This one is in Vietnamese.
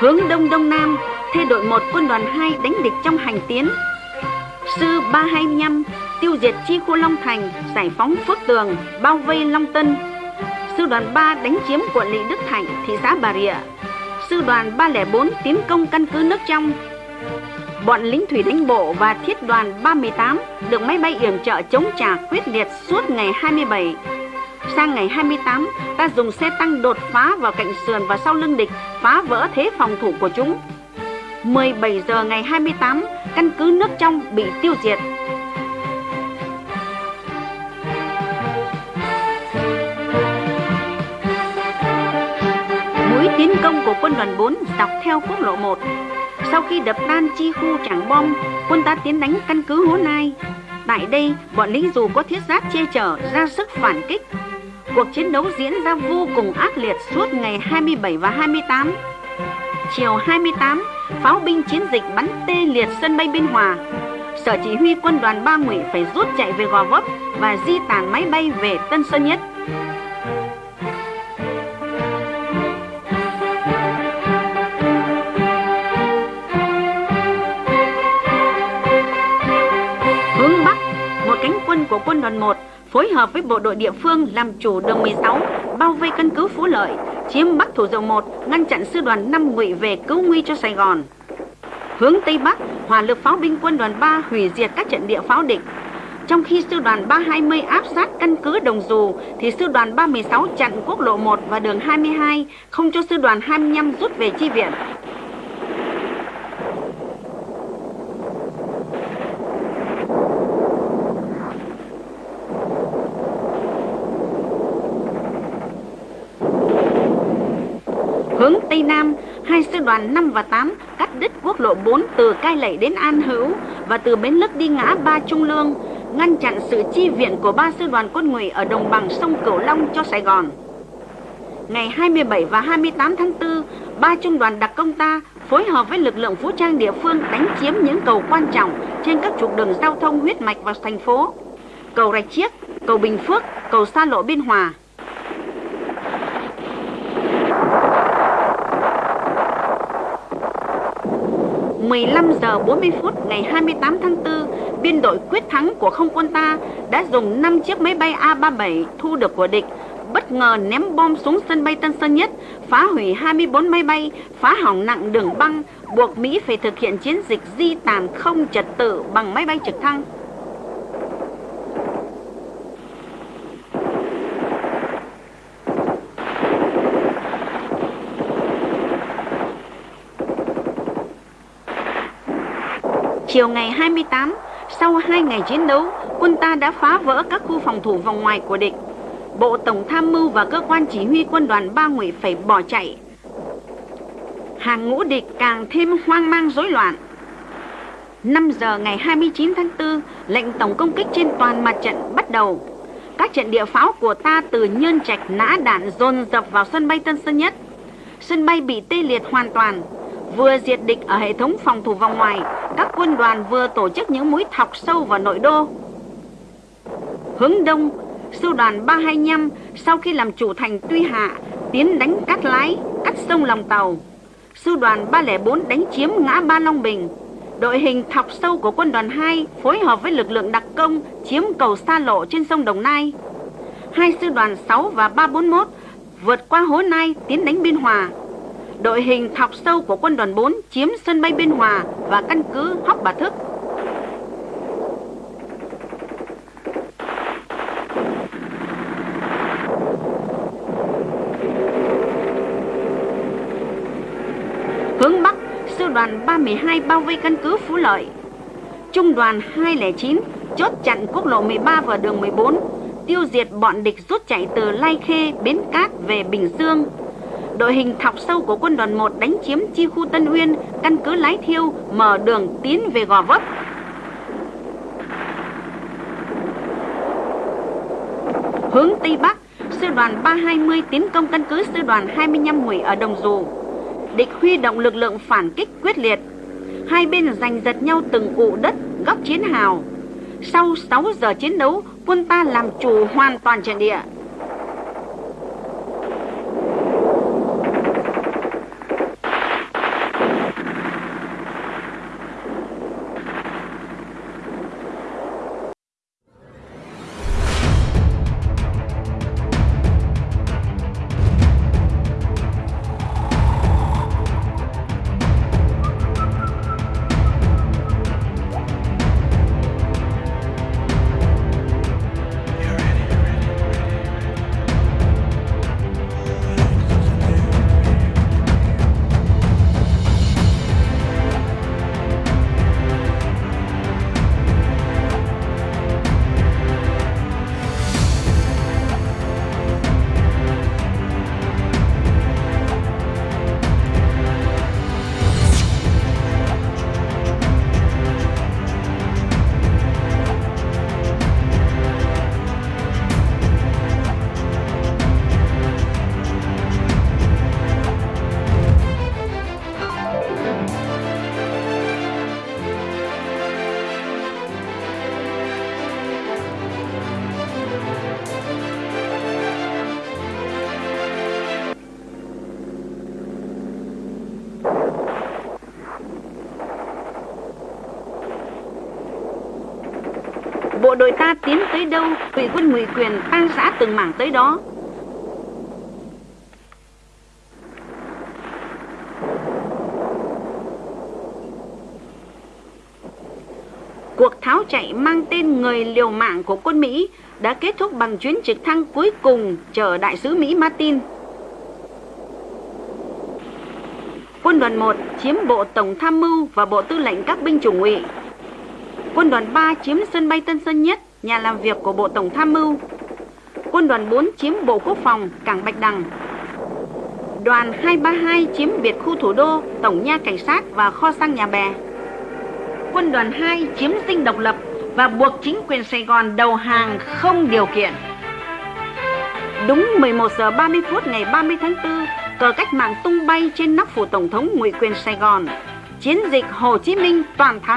Hướng Đông Đông Nam, thê đội 1 quân đoàn 2 đánh địch trong hành tiến. Sư 325 tiêu diệt chi khu Long Thành, giải phóng Phước Tường, bao vây Long Tân. Sư đoàn 3 đánh chiếm quận lỵ Đức Thạnh, thị xã Bà Rịa. Sư đoàn 304 tiến công căn cứ nước trong. Bọn lính thủy đánh bộ và thiết đoàn 38 được máy bay yểm trợ chống trả quyết liệt suốt ngày 27 Sang ngày 28, ta dùng xe tăng đột phá vào cạnh sườn và sau lưng địch, phá vỡ thế phòng thủ của chúng. 17 giờ ngày 28, căn cứ nước trong bị tiêu diệt. Mũi tiến công của quân đoàn 4 dọc theo quốc lộ 1. Sau khi đập tan chi khu trảng bom, quân ta tiến đánh căn cứ Hố Nai. Tại đây, bọn lính dù có thiết giáp che chở ra sức phản kích, Cuộc chiến đấu diễn ra vô cùng ác liệt suốt ngày 27 và 28. Chiều 28, pháo binh chiến dịch bắn tê liệt sân bay Biên Hòa. Sở chỉ huy quân đoàn 3 Ngụy phải rút chạy về Gò Vấp và di tản máy bay về Tân Sơn Nhất. Hướng Bắc, một cánh quân của quân đoàn 1 phối hợp với bộ đội địa phương làm chủ đường 16, bao vây căn cứ Phú Lợi, chiếm Bắc Thủ Dầu 1, ngăn chặn sư đoàn 5 ngụy về cứu nguy cho Sài Gòn. Hướng Tây Bắc, hỏa lực pháo binh quân đoàn 3 hủy diệt các trận địa pháo địch. Trong khi sư đoàn 320 áp sát căn cứ Đồng Dù, thì sư đoàn 316 chặn quốc lộ 1 và đường 22, không cho sư đoàn 25 rút về chi viện. Hướng Tây Nam, hai sư đoàn 5 và 8 cắt đứt quốc lộ 4 từ Cai Lậy đến An Hữu và từ Bến Lức đi ngã Ba Trung Lương, ngăn chặn sự chi viện của ba sư đoàn quân ngụy ở đồng bằng sông Cửu Long cho Sài Gòn. Ngày 27 và 28 tháng 4, ba trung đoàn đặc công ta phối hợp với lực lượng vũ trang địa phương đánh chiếm những cầu quan trọng trên các trục đường giao thông huyết mạch vào thành phố. Cầu Rạch Chiếc, cầu Bình Phước, cầu xa lộ Biên Hòa. 15 giờ 40 phút ngày 28 tháng 4, biên đội quyết thắng của không quân ta đã dùng 5 chiếc máy bay A-37 thu được của địch bất ngờ ném bom xuống sân bay Tân Sơn Nhất, phá hủy 24 máy bay, phá hỏng nặng đường băng, buộc Mỹ phải thực hiện chiến dịch di tản không trật tự bằng máy bay trực thăng. Chiều ngày 28, sau 2 ngày chiến đấu, quân ta đã phá vỡ các khu phòng thủ vòng ngoài của địch. Bộ Tổng Tham mưu và cơ quan chỉ huy quân đoàn Ba Ngụy phải bỏ chạy. Hàng ngũ địch càng thêm hoang mang rối loạn. 5 giờ ngày 29 tháng 4, lệnh tổng công kích trên toàn mặt trận bắt đầu. Các trận địa pháo của ta từ Nhơn Trạch nã đạn dồn dập vào sân bay Tân Sơn Nhất. Sân bay bị tê liệt hoàn toàn, vừa diệt địch ở hệ thống phòng thủ vòng ngoài, các quân đoàn vừa tổ chức những mũi thọc sâu vào nội đô. Hướng đông, sư đoàn 325 sau khi làm chủ thành Tuy Hạ, tiến đánh cắt lái, cắt sông Lòng Tàu. Sư đoàn 304 đánh chiếm ngã Ba Long Bình. Đội hình thọc sâu của quân đoàn 2 phối hợp với lực lượng đặc công chiếm cầu xa lộ trên sông Đồng Nai. Hai sư đoàn 6 và 341 vượt qua Hố Nai tiến đánh Biên Hòa đội hình thọc sâu của quân đoàn 4 chiếm sân bay Biên Hòa và căn cứ Hóc Bà Thức. Hướng Bắc, sư đoàn 312 bao vây căn cứ Phú Lợi. Trung đoàn 209 chốt chặn quốc lộ 13 và đường 14, tiêu diệt bọn địch rút chạy từ Lai Khê, Bến Cát về Bình Dương, đội hình thọc sâu của quân đoàn 1 đánh chiếm chi khu Tân Uyên, căn cứ Lái Thiêu, mở đường tiến về Gò Vấp. Hướng Tây Bắc, sư đoàn 320 tiến công căn cứ sư đoàn 25 Mùi ở Đồng Dù. Địch huy động lực lượng phản kích quyết liệt. Hai bên giành giật nhau từng cụ đất, góc chiến hào. Sau 6 giờ chiến đấu, quân ta làm chủ hoàn toàn trận địa. Ta tiến tới đâu, ngụy quân ngụy quyền tan rã từng mảng tới đó. Cuộc tháo chạy mang tên người liều mạng của quân Mỹ đã kết thúc bằng chuyến trực thăng cuối cùng chở đại sứ Mỹ Martin. Quân đoàn 1 chiếm bộ tổng tham mưu và bộ tư lệnh các binh chủng ngụy. Quân đoàn 3 chiếm sân bay Tân Sơn Nhất, nhà làm việc của bộ tổng tham mưu. Quân đoàn 4 chiếm bộ quốc phòng, cảng Bạch Đằng. Đoàn 232 chiếm biệt khu thủ đô, tổng nha cảnh sát và kho xăng nhà bè. Quân đoàn 2 chiếm dinh độc lập và buộc chính quyền Sài Gòn đầu hàng không điều kiện. Đúng 11 giờ 30 phút ngày 30 tháng 4, cờ cách mạng tung bay trên nóc phủ tổng thống ngụy quyền Sài Gòn. Chiến dịch Hồ Chí Minh toàn thắng